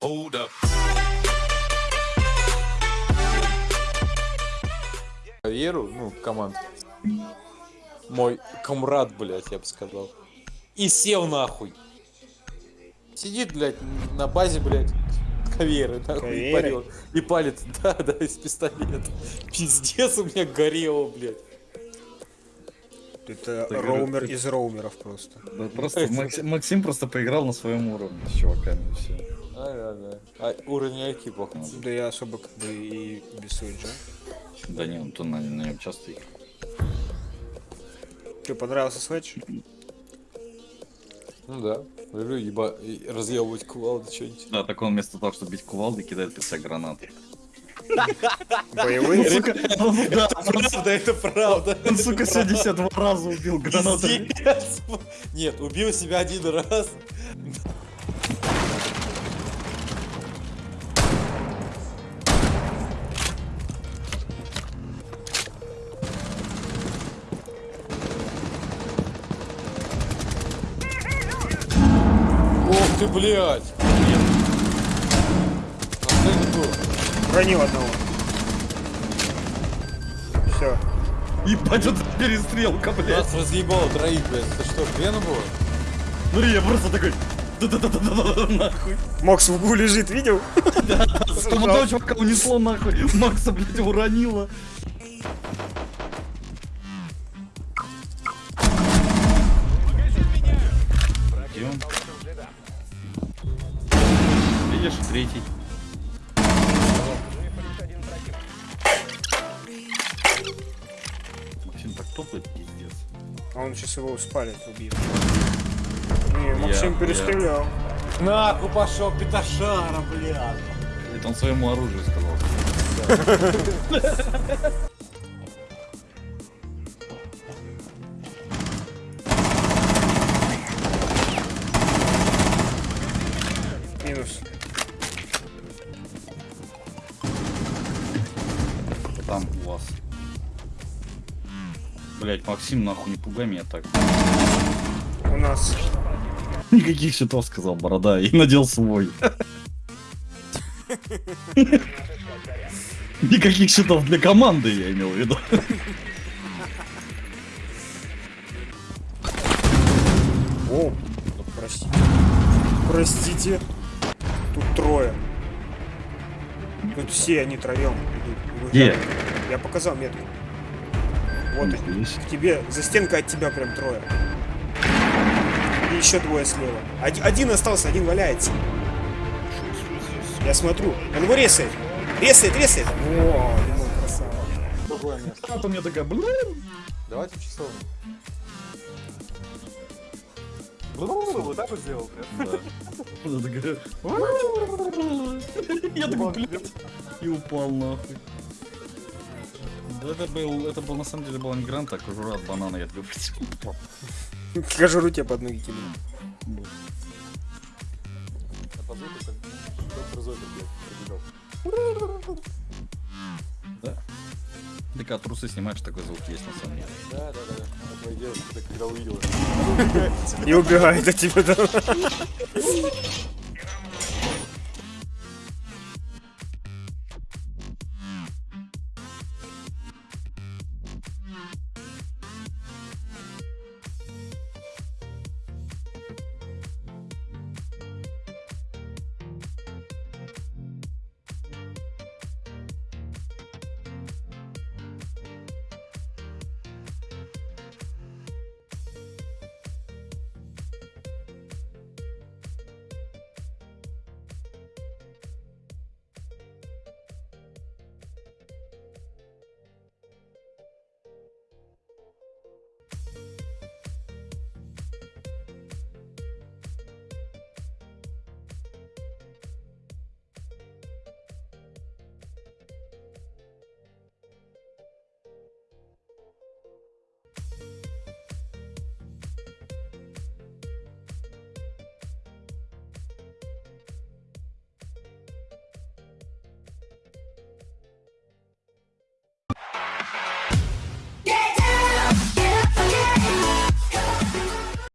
Hold up. карьеру, ну, команд. Мой комрад, блядь, я бы сказал. И сел нахуй. Сидит, блядь, на базе, блядь, каверы, нахуй, и, парил, и палит, да, да, из пистолета. Пиздец у меня горело, блядь. Это Так, роумер это- из роумеров просто. Да просто Максим, Максим просто поиграл на своем уровне с чуваками и все. А, да, да. А уровень IQ плохо. Да я особо как бы и без Суиджа. Да не, он то на, на нем часто играет. Тебе понравился Switch? Ну да. Люблю еба... разъебывать кувалды, что-нибудь. Да, так он вместо того, чтобы бить кувалды, кидает при себя гранаты. Боевые? Сука, да, Правда, это правда. он, сука, 72 раза убил гранатами. Пиздец. Нет, убил себя один раз. Ты, блядь! Ранил одного. Все. Ебать, это перестрелка, блядь. Нас разъебало троих, блядь. Это что, Гвена было? Смотри, я просто такой... Да-да-да-да-да, нахуй. Макс в углу лежит, видел? Там одного чувака унесло нахуй. Макса, блядь, уронило. Видишь, третий. Максим так топает, пиздец. А он сейчас его спалит, убьет. Не, Максим Я- перестрелял. Нахуй пошел, петашара, блядь. Это он своему оружию сказал. Там у вас. Блять, Максим, нахуй не пугай меня так. У нас. Никаких счетов сказал борода и надел свой. Никаких счетов для команды, я имел в виду. О, простите. Простите. Тут трое. Тут все они троем идут. Где? Я показал метку. Вот они. К тебе, за стенкой от тебя прям трое. И еще двое слева. Один, один остался, один валяется. Я смотрю. Он его резает. Резает, резает. О, Димон, красава. Другое место. А то мне такая, блин. Давайте в часовню. Вот так вот сделал. Да. Такая, Я такой, блядь. И упал нахуй. Да это был, это был на самом деле был не грант, а кожура от банана, я такой. Кожуру тебе под ноги кинул. А по звуку как доктор Зойдер, блядь, пробегал. Ты когда трусы снимаешь, такой звук есть на самом деле. Да, да, да. А твоя девушка, ты когда увидела. И убегает от тебя. да. Mm-hmm.